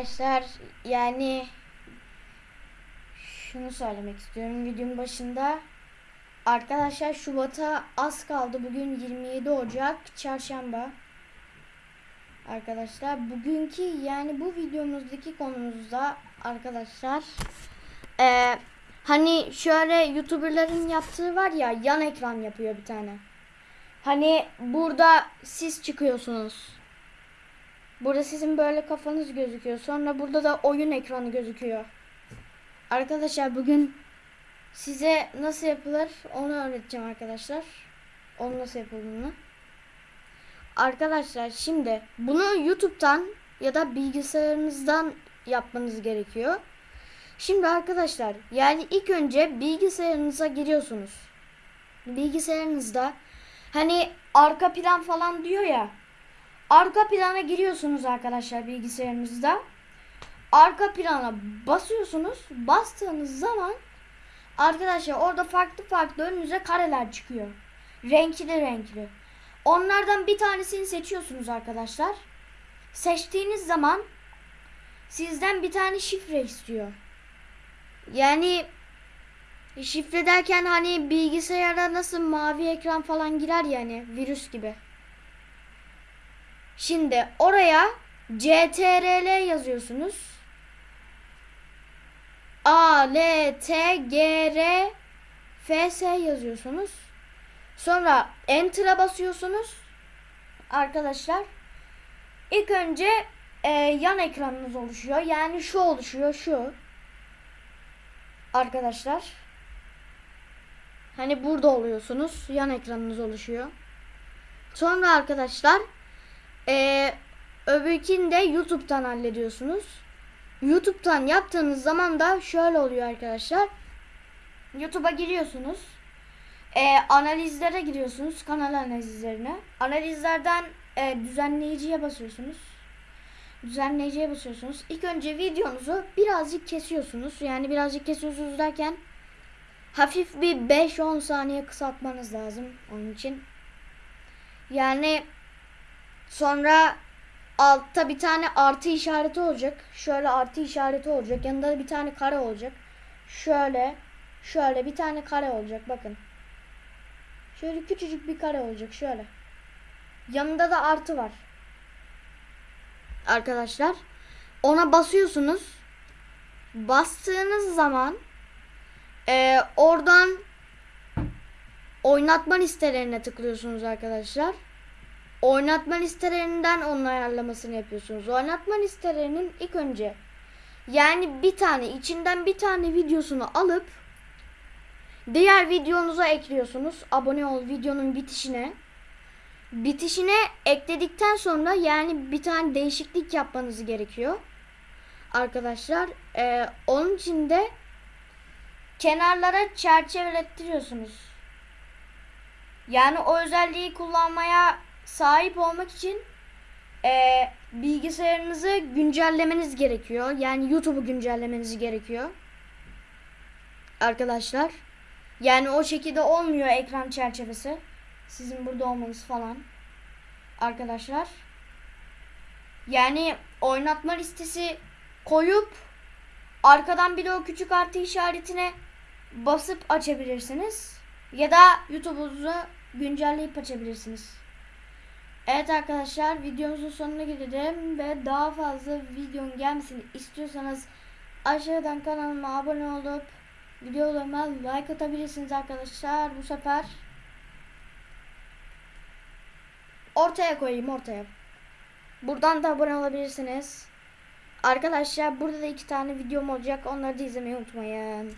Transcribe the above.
Arkadaşlar yani şunu söylemek istiyorum videonun başında. Arkadaşlar Şubat'a az kaldı. Bugün 27 Ocak Çarşamba. Arkadaşlar bugünkü yani bu videomuzdaki konumuzda arkadaşlar eee, hani şöyle YouTuber'ların yaptığı var ya yan ekran yapıyor bir tane. Hani burada siz çıkıyorsunuz. Burada sizin böyle kafanız gözüküyor. Sonra burada da oyun ekranı gözüküyor. Arkadaşlar bugün size nasıl yapılır onu öğreteceğim arkadaşlar. Onu nasıl yapıldığını. Arkadaşlar şimdi bunu YouTube'dan ya da bilgisayarınızdan yapmanız gerekiyor. Şimdi arkadaşlar yani ilk önce bilgisayarınıza giriyorsunuz. Bilgisayarınızda hani arka plan falan diyor ya. Arka plana giriyorsunuz arkadaşlar bilgisayarınızda. Arka plana basıyorsunuz. Bastığınız zaman arkadaşlar orada farklı farklı önünüze kareler çıkıyor. Renkli renkli. Onlardan bir tanesini seçiyorsunuz arkadaşlar. Seçtiğiniz zaman sizden bir tane şifre istiyor. Yani şifre derken hani bilgisayara nasıl mavi ekran falan girer yani virüs gibi. Şimdi oraya CTRL yazıyorsunuz. A, L, T, G, R, F, S yazıyorsunuz. Sonra Enter'a basıyorsunuz. Arkadaşlar. İlk önce e, yan ekranınız oluşuyor. Yani şu oluşuyor şu. Arkadaşlar. Hani burada oluyorsunuz. Yan ekranınız oluşuyor. Sonra arkadaşlar ee, öbürkini de YouTube'dan hallediyorsunuz. YouTube'dan yaptığınız zaman da şöyle oluyor arkadaşlar. YouTube'a giriyorsunuz. Ee, analizlere giriyorsunuz. Kanal analizlerine. Analizlerden e, düzenleyiciye basıyorsunuz. Düzenleyiciye basıyorsunuz. İlk önce videonuzu birazcık kesiyorsunuz. Yani birazcık kesiyorsunuz derken hafif bir 5-10 saniye kısaltmanız lazım onun için. Yani Sonra altta bir tane artı işareti olacak. Şöyle artı işareti olacak. Yanında da bir tane kare olacak. Şöyle şöyle bir tane kare olacak bakın. Şöyle küçücük bir kare olacak şöyle. Yanında da artı var. Arkadaşlar ona basıyorsunuz. Bastığınız zaman e, oradan oynatma listelerine tıklıyorsunuz arkadaşlar oynatma listelerinden onun ayarlamasını yapıyorsunuz. Oynatma listelerinin ilk önce yani bir tane içinden bir tane videosunu alıp diğer videonuza ekliyorsunuz. Abone ol videonun bitişine. Bitişine ekledikten sonra yani bir tane değişiklik yapmanız gerekiyor. Arkadaşlar ee, onun için de kenarlara çerçevelettiriyorsunuz. Yani o özelliği kullanmaya sahip olmak için e, bilgisayarınızı güncellemeniz gerekiyor. Yani YouTube'u güncellemeniz gerekiyor. Arkadaşlar. Yani o şekilde olmuyor ekran çerçevesi. Sizin burada olmanız falan. Arkadaşlar. Yani oynatma listesi koyup arkadan bir de o küçük artı işaretine basıp açabilirsiniz. Ya da YouTube'unuzu güncelleyip açabilirsiniz. Evet arkadaşlar videomuzun sonuna gelelim ve daha fazla videonun gelmesini istiyorsanız aşağıdan kanalıma abone olup videolarıma like atabilirsiniz arkadaşlar. Bu sefer ortaya koyayım ortaya. Buradan da abone olabilirsiniz. Arkadaşlar burada da iki tane videom olacak. Onları da izlemeyi unutmayın